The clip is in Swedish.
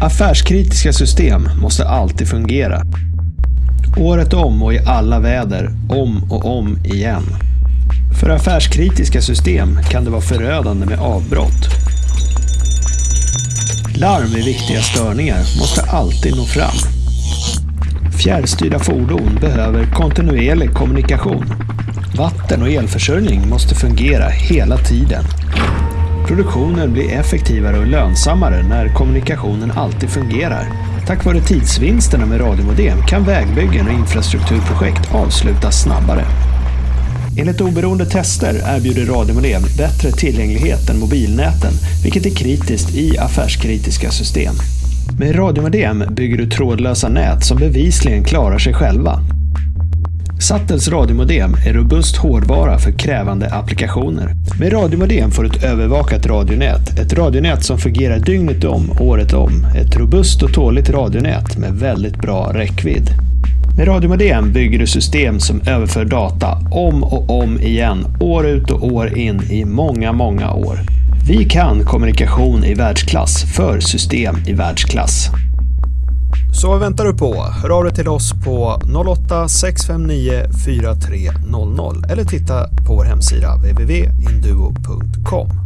Affärskritiska system måste alltid fungera. Året om och i alla väder, om och om igen. För affärskritiska system kan det vara förödande med avbrott. Larm vid viktiga störningar måste alltid nå fram. Fjärrstyrda fordon behöver kontinuerlig kommunikation. Vatten och elförsörjning måste fungera hela tiden. Produktionen blir effektivare och lönsammare när kommunikationen alltid fungerar. Tack vare tidsvinsterna med radiomodem kan vägbyggen och infrastrukturprojekt avslutas snabbare. Enligt oberoende tester erbjuder radiomodem bättre tillgänglighet än mobilnäten, vilket är kritiskt i affärskritiska system. Med radiomodem bygger du trådlösa nät som bevisligen klarar sig själva. Sattels radiomodem är robust hårdvara för krävande applikationer. Med radiomodem får du ett övervakat radionät. Ett radionät som fungerar dygnet om, året om. Ett robust och tåligt radionät med väldigt bra räckvidd. Med radiomodem bygger du system som överför data om och om igen, år ut och år in i många, många år. Vi kan kommunikation i världsklass för system i världsklass. Så vad väntar du på? Hör av dig till oss på 08-659 4300 eller titta på vår hemsida www.induo.com.